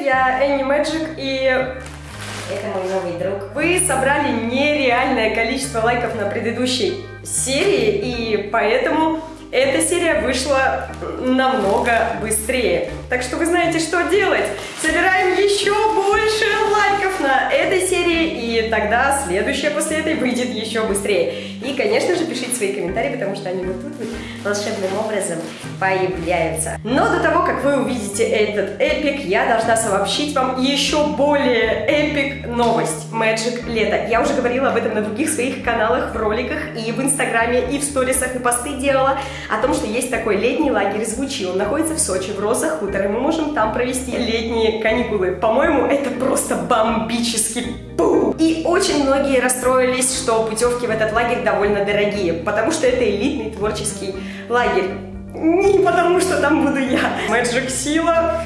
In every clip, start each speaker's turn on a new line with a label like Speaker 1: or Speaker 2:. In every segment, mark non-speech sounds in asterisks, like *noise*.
Speaker 1: я Энни Мэджик, и
Speaker 2: Это мой новый друг.
Speaker 1: вы собрали нереальное количество лайков на предыдущей серии, и поэтому эта серия вышла намного быстрее. Так что вы знаете, что делать. Собираем еще больше лайков на этой серии, и тогда следующая после этой выйдет еще быстрее. И, конечно же, пишите свои комментарии, потому что они вот тут вот волшебным образом появляются. Но до того, как вы увидите этот эпик, я должна сообщить вам еще более эпик новость. Magic лето. Я уже говорила об этом на других своих каналах, в роликах, и в инстаграме, и в сторисах, и посты делала о том, что есть такой летний лагерь «Звучи». Он находится в Сочи, в Роза И мы можем там провести летние каникулы. По-моему, это просто бомбический бум! И очень многие расстроились, что путевки в этот лагерь довольно дорогие, потому что это элитный творческий лагерь. Не потому, что там буду я. Magic Сила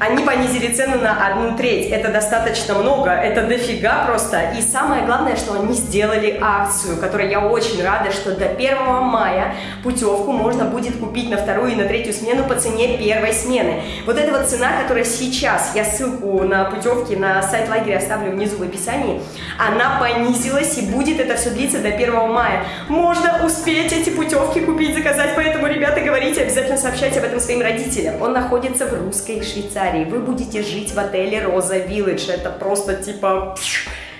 Speaker 1: они понизили цену на одну треть. Это достаточно много, это дофига просто. И самое главное, что они сделали акцию, которой я очень рада, что до 1 мая путевку можно будет купить на вторую и на третью смену по цене первой смены. Вот эта вот цена, которая сейчас, я ссылку на путевки на сайт лагеря оставлю внизу в описании, она понизилась и будет это все длиться до 1 мая. Можно успеть эти путевки купить, заказать, поэтому, ребята, говорите, обязательно сообщайте об этом своим родителям. Он находится в русской Швейцарии. Вы будете жить в отеле Роза Виллидж. Это просто типа...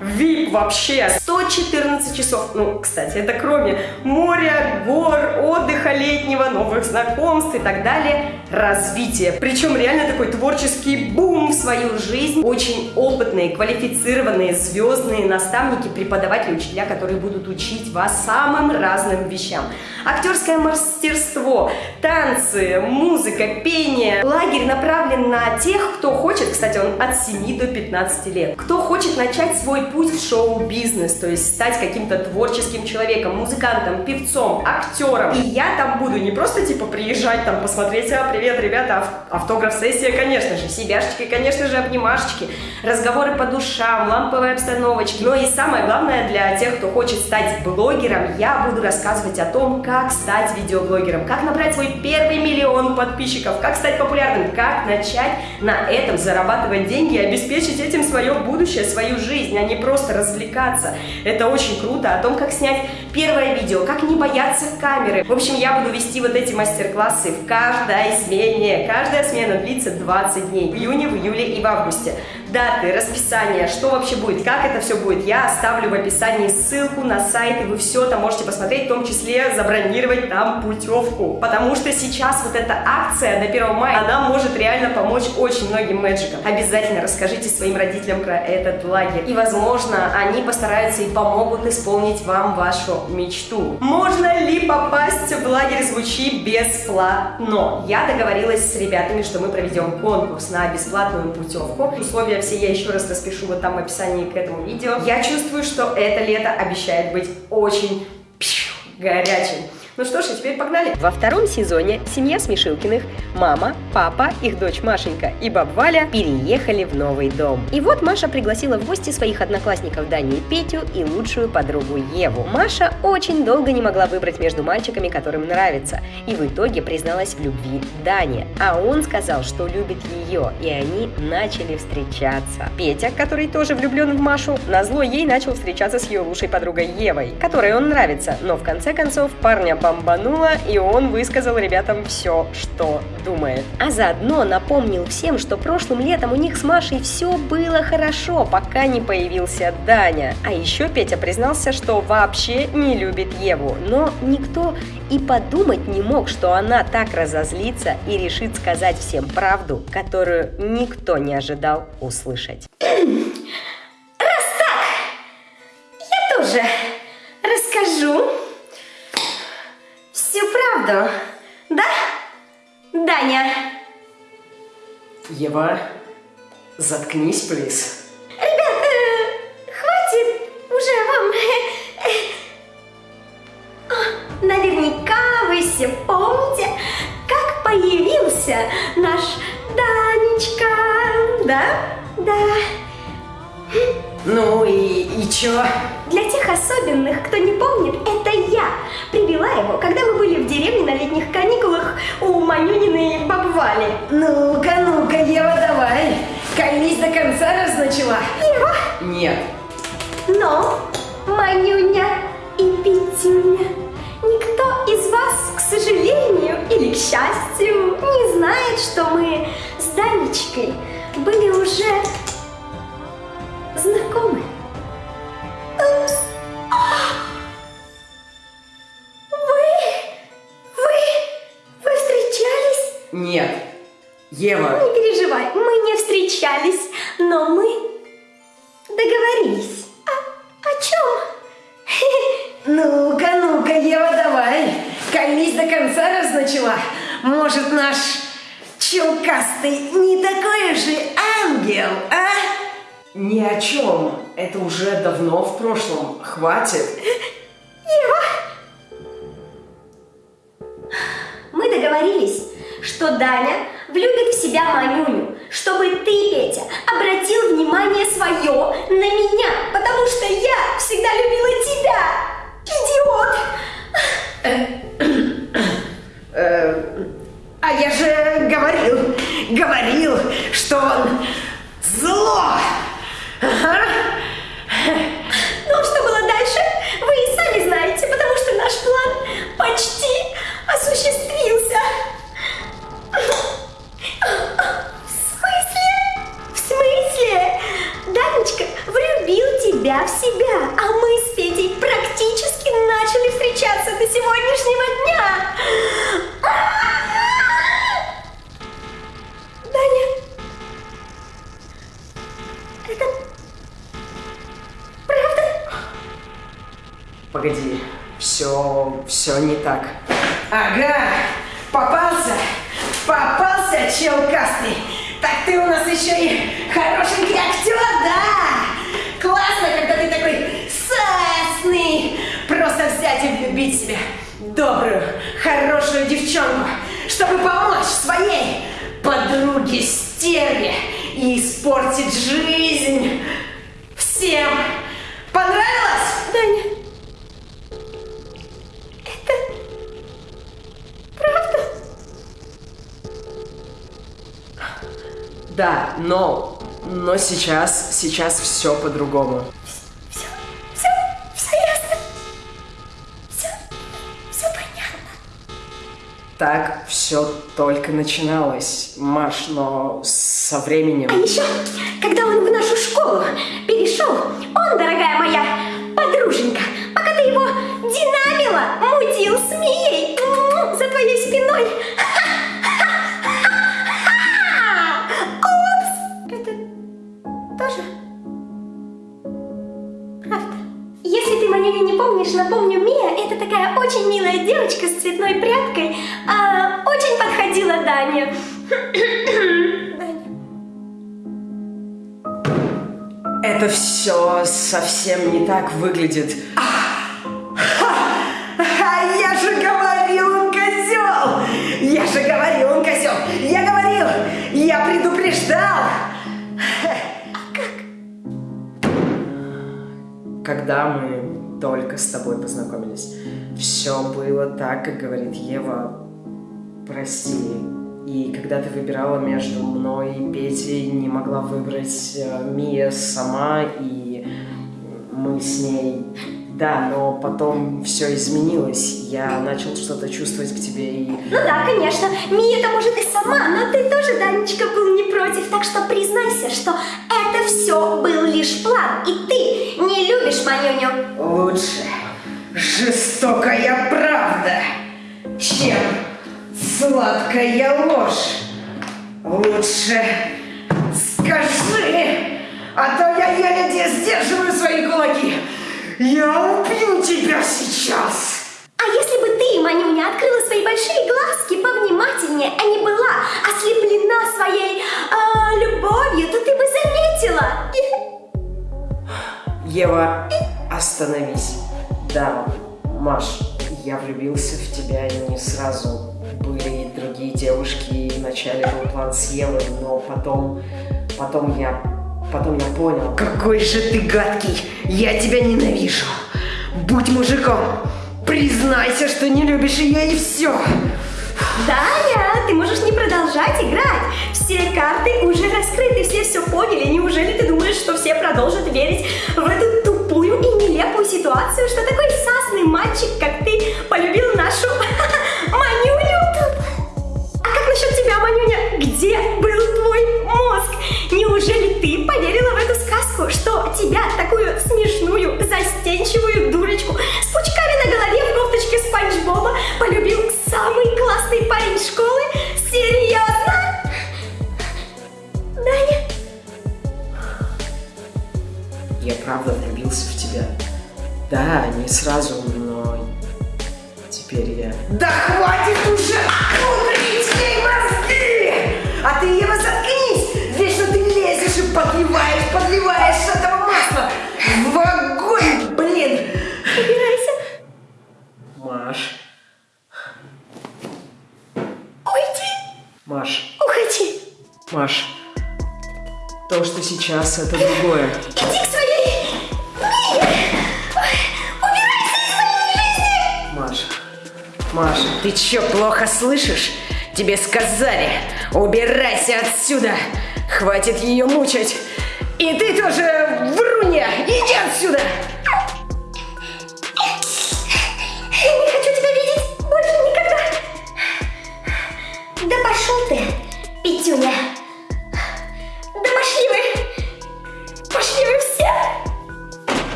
Speaker 1: VIP вообще. 114 часов. Ну, кстати, это кроме моря, гор, отдыха летнего, новых знакомств и так далее. Развитие. Причем реально такой творческий бум в свою жизнь. Очень опытные, квалифицированные, звездные наставники, преподаватели, учителя, которые будут учить вас самым разным вещам. Актерское мастерство, танцы, музыка, пение. Лагерь направлен на тех, кто хочет, кстати, он от 7 до 15 лет, кто хочет начать свой путь в шоу-бизнес, то есть стать каким-то творческим человеком, музыкантом, певцом, актером. И я там буду не просто типа приезжать там посмотреть, а, привет, ребята, ав- автограф-сессия, конечно же, себяшечки, конечно же, обнимашечки, разговоры по душам, ламповые обстановочки. Но и самое главное для тех, кто хочет стать блогером, я буду рассказывать о том, как стать видеоблогером, как набрать свой первый миллион подписчиков, как стать популярным, как начать на этом зарабатывать деньги и обеспечить этим свое будущее, свою жизнь, а не просто развлекаться. Это очень круто. О том, как снять первое видео, как не бояться камеры. В общем, я буду вести вот эти мастер-классы в каждой смене. Каждая смена длится 20 дней. В июне, в июле и в августе. Даты, расписание, что вообще будет, как это все будет, я оставлю в описании ссылку на сайт, и вы все там можете посмотреть, в том числе забронировать там путевку. Потому что сейчас вот эта акция до 1 мая, она может реально помочь очень многим мэджикам. Обязательно расскажите своим родителям про этот лагерь. И, возможно, они постараются и помогут исполнить вам вашу мечту. Можно ли попасть в лагерь «Звучи» бесплатно? Я договорилась с ребятами, что мы проведем конкурс на бесплатную путевку. Условия все я еще раз распишу вот там в описании к этому видео. Я чувствую, что это лето обещает быть очень горячим. Ну что ж, теперь погнали.
Speaker 3: Во втором сезоне семья Смешилкиных, мама, папа, их дочь Машенька и баб Валя переехали в новый дом. И вот Маша пригласила в гости своих одноклассников Даню и Петю и лучшую подругу Еву. Маша очень долго не могла выбрать между мальчиками, которым нравится, и в итоге призналась в любви Дане. А он сказал, что любит ее, и они начали встречаться. Петя, который тоже влюблен в Машу, назло ей начал встречаться с ее лучшей подругой Евой, которой он нравится, но в конце концов парня бомбануло, и он высказал ребятам все, что думает. А заодно напомнил всем, что прошлым летом у них с Машей все было хорошо, пока не появился Даня. А еще Петя признался, что вообще не любит Еву, но никто и подумать не мог, что она так разозлится и решит сказать всем правду, которую никто не ожидал услышать. *clears throat*
Speaker 1: Ева, заткнись, плиз.
Speaker 2: Ребят, э, хватит уже вам. Наверняка вы все помните, как появился наш Данечка. Да? Да.
Speaker 1: Ну и, и чё?
Speaker 2: Для тех особенных, кто не помнит, это я привела его, когда мы были в деревне на летних каникулах у Манюниной бабы Вали.
Speaker 1: Ну-ка, ну-ка, Ева, давай.
Speaker 4: начала.
Speaker 2: Ева,
Speaker 4: Нет.
Speaker 2: но Манюня и Петюня, никто из вас, к сожалению или к счастью, не знает, что мы с Данечкой были уже
Speaker 4: начала. Может, наш челкастый не такой же ангел, а? Ни о чем. Это уже давно в прошлом. Хватит.
Speaker 2: Мы договорились, что Даня влюбит в себя Манюню, чтобы ты, Петя, обратил внимание свое на меня, потому что я всегда любила тебя. В себя, а мы с Петей практически начали встречаться до сегодняшнего дня. Даня, это правда?
Speaker 4: Погоди, все, все не так. Ага, попался, попался, челкастый. Так ты у нас еще и хорошенький актер, да? Классно, когда ты такой сасный. Просто взять и влюбить себя добрую, хорошую девчонку, чтобы помочь своей подруге стерве и испортить жизнь всем. Понравилось?
Speaker 2: Даня, это правда?
Speaker 4: Да, но, но сейчас, сейчас все по-другому.
Speaker 2: Все, все, все ясно. Все, все понятно.
Speaker 4: Так все только начиналось, Маш, но со временем...
Speaker 2: А еще, когда он в нашу школу перешел, он, дорогая моя подруженька, Это
Speaker 4: все совсем не так выглядит. А я же говорил, он козел! Я же говорил, он козел! Я говорил! Я предупреждал! Когда мы только с тобой познакомились, все было так, как говорит Ева. Прости. И когда ты выбирала между мной и Петей, не могла выбрать э, Мия сама, и мы с ней... Да, но потом все изменилось. Я начал что-то чувствовать к тебе и...
Speaker 2: Ну да, конечно, Мия-то может и сама, но ты тоже, Данечка, был не против, так что признайся, что это все был лишь план, и ты не любишь Манюню.
Speaker 4: Лучше жестокая правда, чем сладкая ложь. Лучше скажи, а то я еле сдерживаю свои кулаки. Я убью тебя сейчас.
Speaker 2: А если бы ты, Манюня, открыла свои большие глазки повнимательнее, а не была ослеплена своей а, любовью, то ты бы заметила.
Speaker 4: Ева, остановись. Да, Маш, я влюбился в тебя не сразу. Были другие девушки, вначале был план с Евой, но потом, потом я, потом я понял. Какой же ты гадкий! Я тебя ненавижу! Будь мужиком! Признайся, что не любишь ее и все!
Speaker 2: Даня, ты можешь не продолжать играть. Все карты уже раскрыты, все все поняли. Неужели ты думаешь, что все продолжат верить в эту тупую и нелепую ситуацию, что такой сасный мальчик, как ты, полюбил нашу *laughs* Манюня?
Speaker 5: Сейчас, это другое.
Speaker 2: Иди к своей книге. Убирайся из моей жизни.
Speaker 5: Маш, Маш,
Speaker 4: Ты чё, плохо слышишь? Тебе сказали, убирайся отсюда! Хватит ее мучить! И ты тоже, врунья, иди отсюда!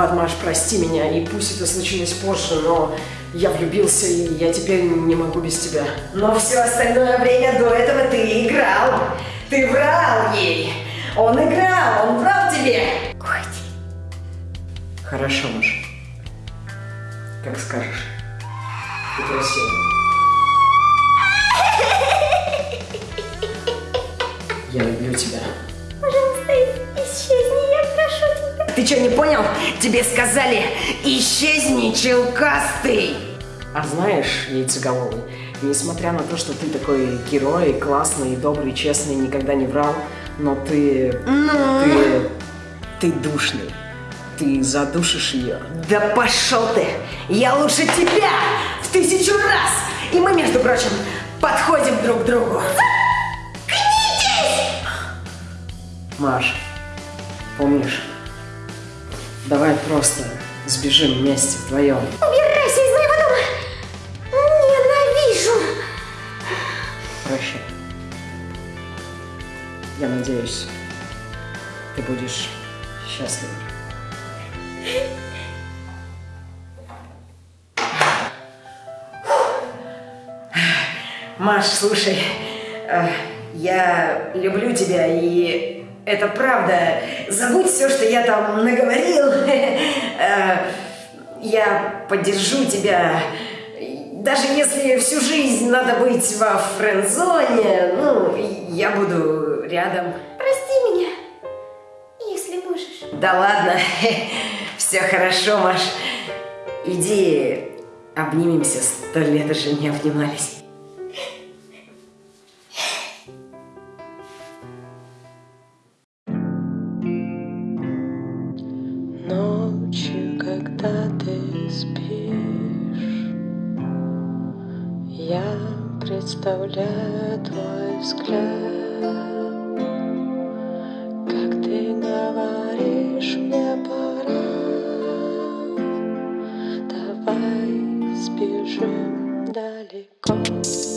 Speaker 5: Виноват, Маш, прости меня, и пусть это случилось позже, но я влюбился, и я теперь не могу без тебя.
Speaker 4: Но все остальное время до этого ты играл. Ты врал ей. Он играл, он врал тебе.
Speaker 2: Уходи.
Speaker 5: Хорошо, Маш. Как скажешь. Ты красивая. Я люблю тебя.
Speaker 4: Ты что, не понял? Тебе сказали, исчезни, челкастый.
Speaker 5: А знаешь, яйцеголовый, несмотря на то, что ты такой герой, классный, добрый, честный, никогда не врал, но ты...
Speaker 4: Ну?
Speaker 5: Ты... Ты душный. Ты задушишь ее.
Speaker 4: Да пошел ты! Я лучше тебя в тысячу раз! И мы, между прочим, подходим друг к другу.
Speaker 5: Маш, помнишь? Давай просто сбежим вместе вдвоем.
Speaker 2: Убирайся из моего дома. Ненавижу.
Speaker 5: Прощай. Я надеюсь, ты будешь счастлив.
Speaker 4: Маш, слушай, э, я люблю тебя, и это правда. Забудь все, что я там наговорил. *laughs* Э, Я поддержу тебя. Даже если всю жизнь надо быть во френдзоне, ну, я буду рядом.
Speaker 2: Прости меня, если можешь.
Speaker 4: Да ладно, *laughs* все хорошо, Маш. Иди обнимемся, сто лет уже не обнимались.
Speaker 6: Оставляю твой взгляд, как ты говоришь, мне пора, давай сбежим далеко.